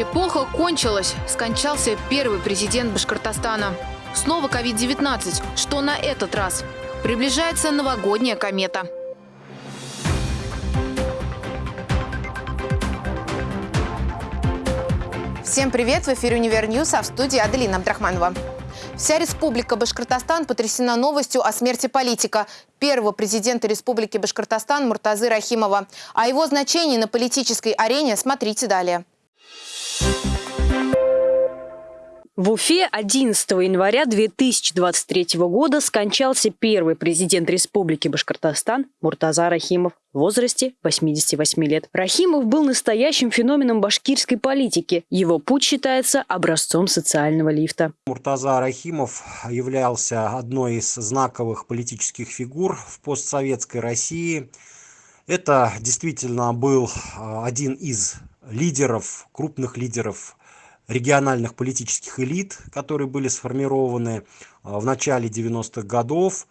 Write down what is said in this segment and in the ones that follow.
Эпоха кончилась. Скончался первый президент Башкортостана. Снова COVID-19. Что на этот раз? Приближается новогодняя комета. Всем привет! В эфире «Univer News», а в студии Аделина Абдрахманова. Вся республика Башкортостан потрясена новостью о смерти политика, первого президента республики Башкортостан Муртазы Рахимова. О его значении на политической арене смотрите далее. В Уфе 11 января 2023 года скончался первый президент Республики Башкортостан Муртаза Рахимов в возрасте 88 лет. Рахимов был настоящим феноменом башкирской политики. Его путь считается образцом социального лифта. Муртаза Рахимов являлся одной из знаковых политических фигур в постсоветской России. Это действительно был а, один из лидеров, крупных лидеров региональных политических элит, которые были сформированы а, в начале 90-х годов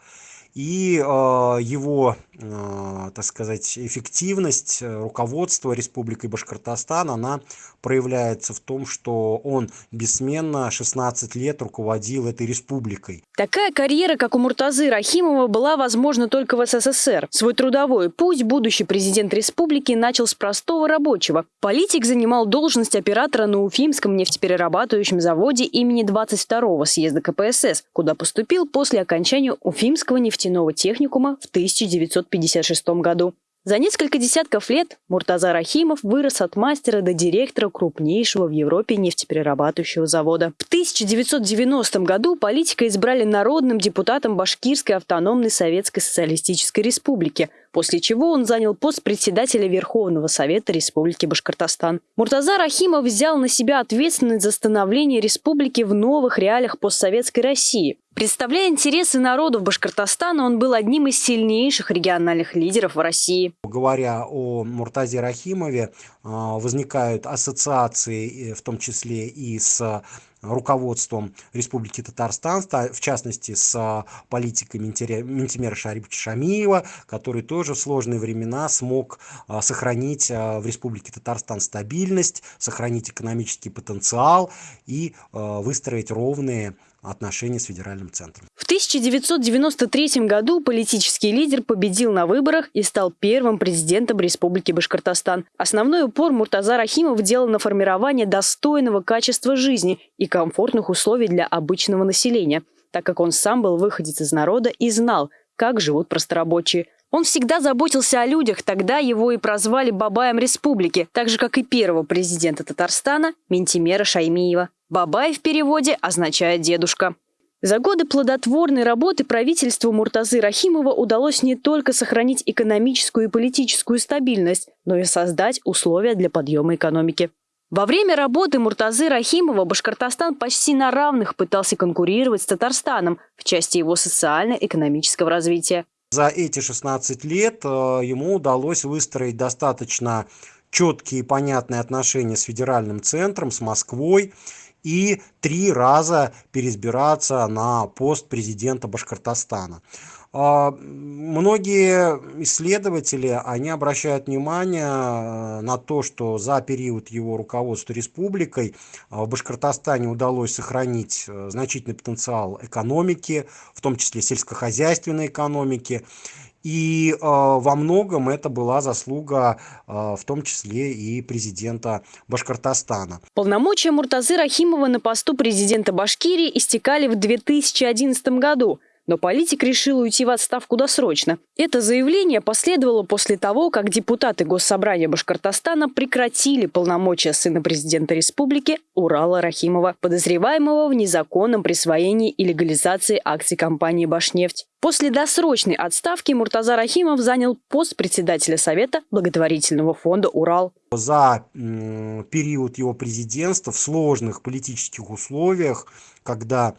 и э, его, э, так сказать, эффективность э, руководства Республикой Башкортостан, она проявляется в том, что он бессменно 16 лет руководил этой республикой. Такая карьера, как у Муртазы Рахимова, была возможна только в СССР. Свой трудовой путь будущий президент республики начал с простого рабочего. Политик занимал должность оператора на Уфимском нефтеперерабатывающем заводе имени 22-го съезда КПСС, куда поступил после окончания Уфимского нефтеперерабатывающего нефтяного техникума в 1956 году. За несколько десятков лет Муртаза Рахимов вырос от мастера до директора крупнейшего в Европе нефтеперерабатывающего завода. В 1990 году политика избрали народным депутатом Башкирской автономной Советской Социалистической Республики, после чего он занял пост председателя Верховного Совета Республики Башкортостан. Муртаза Рахимов взял на себя ответственность за становление республики в новых реалиях постсоветской России. Представляя интересы народов Башкортостана, он был одним из сильнейших региональных лидеров в России. Говоря о Муртазе Рахимове, а, возникают ассоциации, в том числе и с руководством Республики Татарстан, в частности с а, политикой Ментимера Шариповича Шамиева, который тоже в сложные времена смог а, сохранить а, в Республике Татарстан стабильность, сохранить экономический потенциал и выстроить ровные отношения с федеральным центром. В 1993 году политический лидер победил на выборах и стал первым президентом Республики Башкортостан. Основной упор Муртаза Рахимов делал на формирование достойного качества жизни и комфортных условий для обычного населения, так как он сам был выходец из народа и знал, как живут просторабочие. Он всегда заботился о людях, тогда его и прозвали Бабаем Республики, так же, как и первого президента Татарстана Ментимера Шаймиева. Бабай в переводе означает «дедушка». За годы плодотворной работы правительству Муртазы Рахимова удалось не только сохранить экономическую и политическую стабильность, но и создать условия для подъема экономики. Во время работы Муртазы Рахимова Башкортостан почти на равных пытался конкурировать с Татарстаном в части его социально-экономического развития. За эти 16 лет э, ему удалось выстроить достаточно четкие и понятные отношения с федеральным центром, с Москвой и три раза переизбираться на пост президента Башкортостана. А, многие исследователи, они обращают внимание э, на то, что за период его руководства республикой а, в Башкортостане удалось сохранить э, значительный потенциал экономики, в том числе сельскохозяйственной экономики. И э, во многом это была заслуга э, в том числе и президента Башкортостана. Полномочия Муртазы Рахимова на посту президента Башкирии истекали в 2011 году – но политик решил уйти в отставку досрочно. Это заявление последовало после того, как депутаты Госсобрания Башкортостана прекратили полномочия сына президента республики Урала Рахимова, подозреваемого в незаконном присвоении и легализации акций компании «Башнефть». После досрочной отставки Муртаза Рахимов занял пост председателя Совета благотворительного фонда «Урал». За период его президентства в сложных политических условиях, когда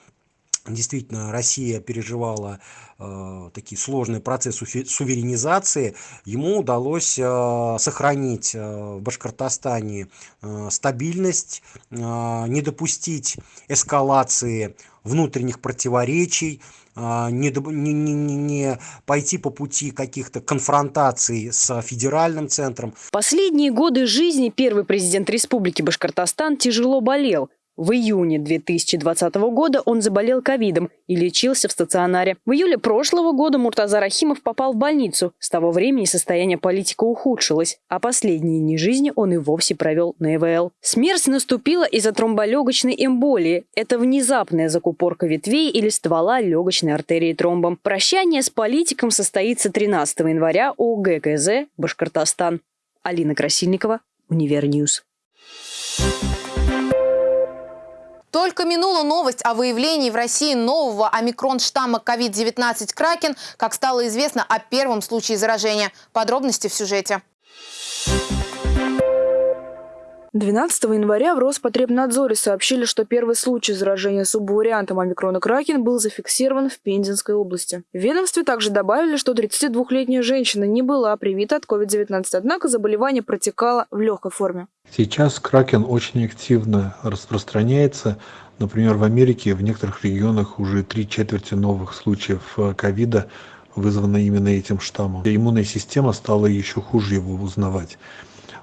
действительно Россия переживала э, такие сложные процессы суверенизации, ему удалось э, сохранить э, в Башкортостане э, стабильность, э, не допустить эскалации внутренних противоречий, э, не, не, не, не пойти по пути каких-то конфронтаций с федеральным центром. Последние годы жизни первый президент Республики Башкортостан тяжело болел. В июне 2020 года он заболел ковидом и лечился в стационаре. В июле прошлого года Муртаза Рахимов попал в больницу. С того времени состояние политика ухудшилось, а последние дни жизни он и вовсе провел на ИВЛ. Смерть наступила из-за тромболегочной эмболии. Это внезапная закупорка ветвей или ствола легочной артерии тромбом. Прощание с политиком состоится 13 января у ГКЗ Башкортостан. Алина Красильникова, Univer News. Thank you только минула новость о выявлении в России нового омикрон-штамма COVID-19 «Кракен», как стало известно о первом случае заражения. Подробности в сюжете. 12 января в Роспотребнадзоре сообщили, что первый случай заражения субвариантом омикрона Кракен был зафиксирован в Пензенской области. В ведомстве также добавили, что 32-летняя женщина не была привита от COVID-19, однако заболевание протекало в легкой форме. Сейчас Кракен очень активно распространяется. Например, в Америке в некоторых регионах уже три четверти новых случаев э, ковида вызвано именно этим штаммом. Иммунная система стала еще хуже его узнавать.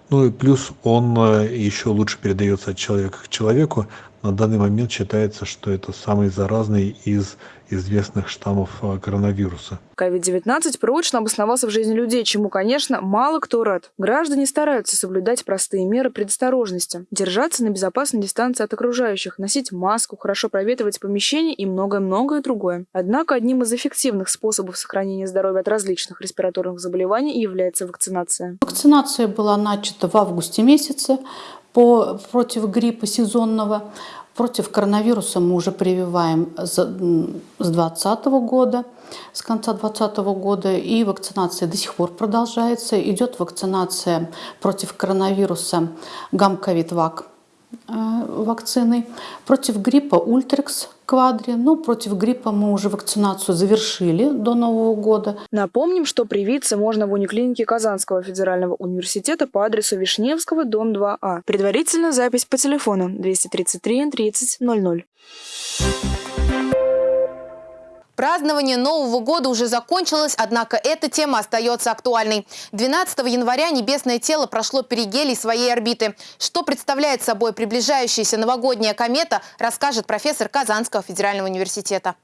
Ну и плюс он э, еще лучше передается от человека к человеку. На данный момент считается, что это самый заразный из известных штаммов э, коронавируса. COVID-19 прочно обосновался в жизни людей, чему, конечно, мало кто рад. Граждане стараются соблюдать простые меры предосторожности, держаться на безопасной дистанции от окружающих, носить маску, хорошо проветривать помещение и многое-многое другое. Однако одним из эффективных способов сохранения здоровья от различных респираторных заболеваний является вакцинация. Вакцинация была начата в августе месяце по, против гриппа сезонного. Против коронавируса мы уже прививаем с 2020 года, с конца 2020 года, и вакцинация до сих пор продолжается. Идет вакцинация против коронавируса гамковид-вак э, вакциной, против гриппа Ультрекс квадре. Ну, против гриппа мы уже вакцинацию завершили до Нового года. Напомним, что привиться можно в униклинике Казанского федерального университета по адресу Вишневского, дом 2А. Предварительно запись по телефону 233 30 00. Празднование Нового года уже закончилось, однако эта тема остается актуальной. 12 января небесное тело прошло перигелий своей орбиты. Что представляет собой приближающаяся новогодняя комета, расскажет профессор Казанского федерального университета.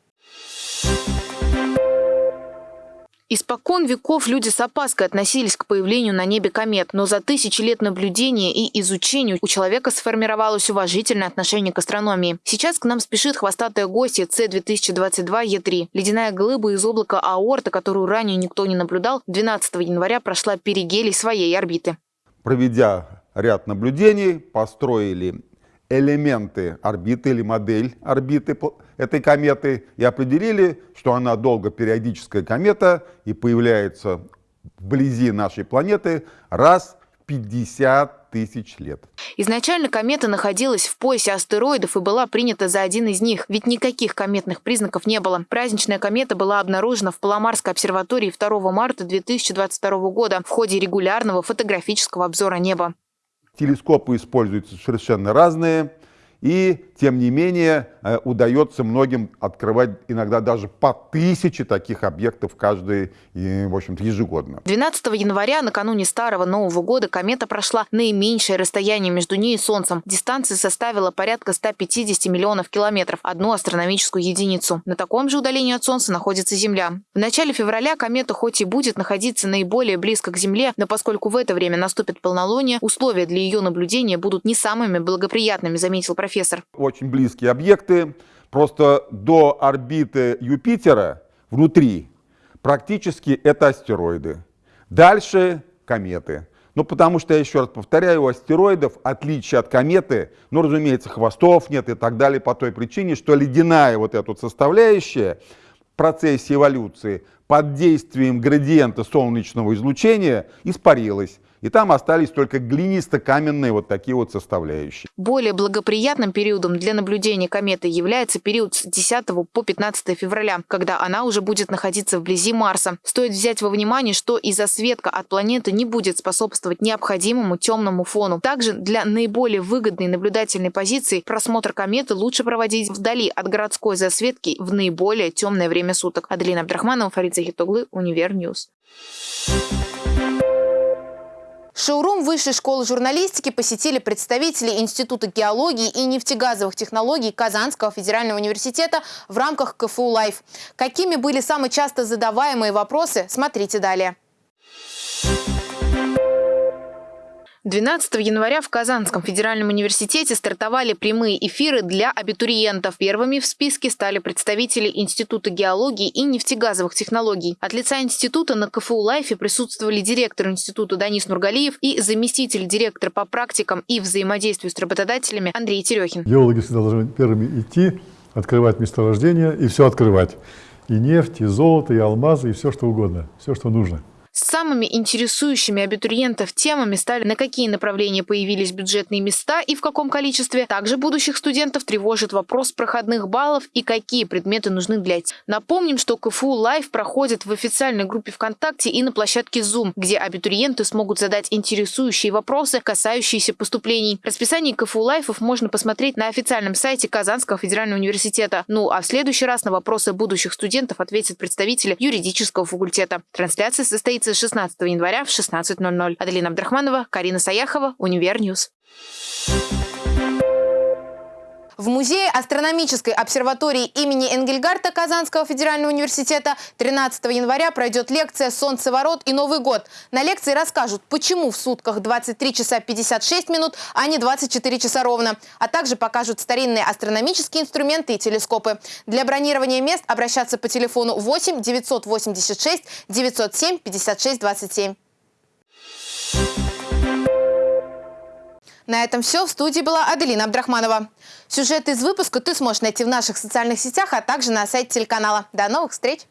Испокон веков люди с опаской относились к появлению на небе комет, но за тысячи лет наблюдения и изучения у человека сформировалось уважительное отношение к астрономии. Сейчас к нам спешит хвостатая гостья С-2022Е3. Ледяная глыба из облака аорта, которую ранее никто не наблюдал, 12 января прошла перигелий своей орбиты. Проведя ряд наблюдений, построили элементы орбиты или модель орбиты этой кометы и определили, что она долгопериодическая комета и появляется вблизи нашей планеты раз в 50 тысяч лет. Изначально комета находилась в поясе астероидов и была принята за один из них, ведь никаких кометных признаков не было. Праздничная комета была обнаружена в Паломарской обсерватории 2 марта 2022 года в ходе регулярного фотографического обзора неба. Телескопы используются совершенно разные. И, тем не менее, э, удается многим открывать иногда даже по тысяче таких объектов каждый, в общем-то, ежегодно. 12 января, накануне Старого Нового года, комета прошла наименьшее расстояние между ней и Солнцем. Дистанция составила порядка 150 миллионов километров, одну астрономическую единицу. На таком же удалении от Солнца находится Земля. В начале февраля комета хоть и будет находиться наиболее близко к Земле, но поскольку в это время наступит полнолуние, условия для ее наблюдения будут не самыми благоприятными, заметил профессор. Очень близкие объекты. Просто до орбиты Юпитера внутри практически это астероиды. Дальше кометы. Ну, потому что, я еще раз повторяю, у астероидов, отличие от кометы, ну, разумеется, хвостов нет и так далее, по той причине, что ледяная вот эта вот составляющая в процессе эволюции под действием градиента солнечного излучения испарилась. И там остались только глинисто-каменные вот такие вот составляющие. Более благоприятным периодом для наблюдения кометы является период с 10 по 15 февраля, когда она уже будет находиться вблизи Марса. Стоит взять во внимание, что и засветка от планеты не будет способствовать необходимому темному фону. Также для наиболее выгодной наблюдательной позиции просмотр кометы лучше проводить вдали от городской засветки в наиболее темное время суток. Аделина Абдрахманова, Фарид Захитоглы, Univer News. Шоурум Высшей школы журналистики посетили представители Института геологии и нефтегазовых технологий Казанского федерального университета в рамках КФУ «Live». Какими были самые часто задаваемые вопросы, смотрите далее. 12 января в Казанском федеральном университете стартовали прямые эфиры для абитуриентов. Первыми в списке стали представители Института геологии и нефтегазовых технологий. От лица института на КФУ «Live е» присутствовали директор института Данис Нургалиев и заместитель директора по практикам и взаимодействию с работодателями Андрей Терехин. Геологи всегда должны первыми идти, открывать месторождения и все открывать. И нефть, и золото, и алмазы, и все что угодно, все, что нужно. Самыми интересующими абитуриентов темами стали, на какие направления появились бюджетные места и в каком количестве. Также будущих студентов тревожит вопрос проходных баллов и какие предметы нужны для этих. Напомним, что КФУ Live проходит в официальной группе ВКонтакте и на площадке Zoom, где абитуриенты смогут задать интересующие вопросы, касающиеся поступлений. Расписание КФУ Live ов можно посмотреть на официальном сайте Казанского федерального университета. Ну а в следующий раз на вопросы будущих студентов ответят представители юридического факультета. Трансляция состоится состоится 16 января в 16.00. Аделина Абдрахманова, Карина Саяхова, Univer News. В Музее астрономической обсерватории имени Энгельгарта Казанского федерального университета 13 января пройдет лекция «Солнцеворот и Новый год». На лекции расскажут, почему в сутках 23 часа 56 минут, а не 24 часа ровно. А также покажут старинные астрономические инструменты и телескопы. Для бронирования мест обращаться по телефону 8 986 907 56 27. На этом все. В студии была Аделина Абдрахманова. Сюжет из выпуска ты сможешь найти в наших социальных сетях, а также на сайте телеканала. До новых встреч!